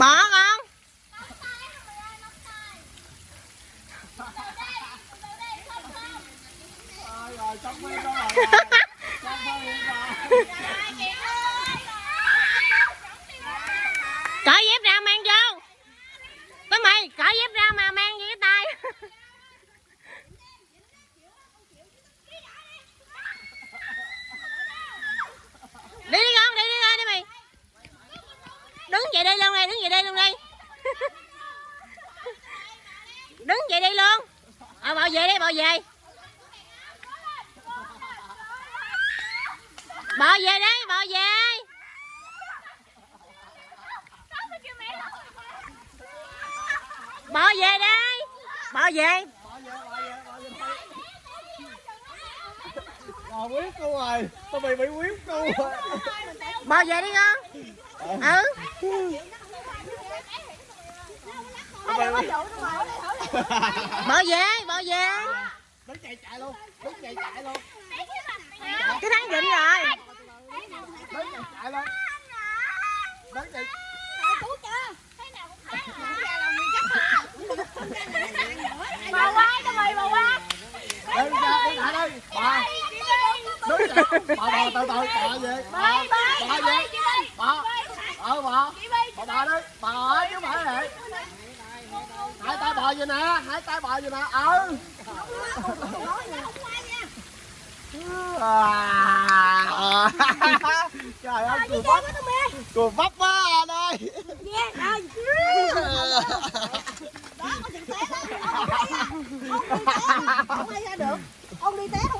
bỏ con Rồi, rồi, trong mấy đó rồi. Trong mấy đó. cởi dép ra mang vô tới mày cởi dép ra mà mang vô cái tay đi đi con đi đi đi, đi mày đứng vậy đi luôn đây đứng vậy đi luôn đi đứng vậy đi luôn ờ bò về đi bò về bò về đi bò về bò về đây bò về Rồi, quyết cô rồi. Tao bị bị quyết cô rồi. bò về đi con. Ừ. Bò về bò Đứng chạy chạy luôn. Đứng chạy chạy luôn. cái thằng dịnh rồi Đứng chạy chạy luôn. Đứng chạy. Bà qua cho mày bà qua. Đứng ra, đứng lại đi. Bà. Đứng chạy. Bà bà từ từ. Bà về. Bà. Bà về. Bà. Ờ bà. Bà bà đi. Bà ở chứ bà này Bò về nè. Hai tay bò về nè. Ừ. À. Trời ơi, cười vấp. Cười vấp quá anh ơi. Không ai ra được. Ông đi té không ai ra được.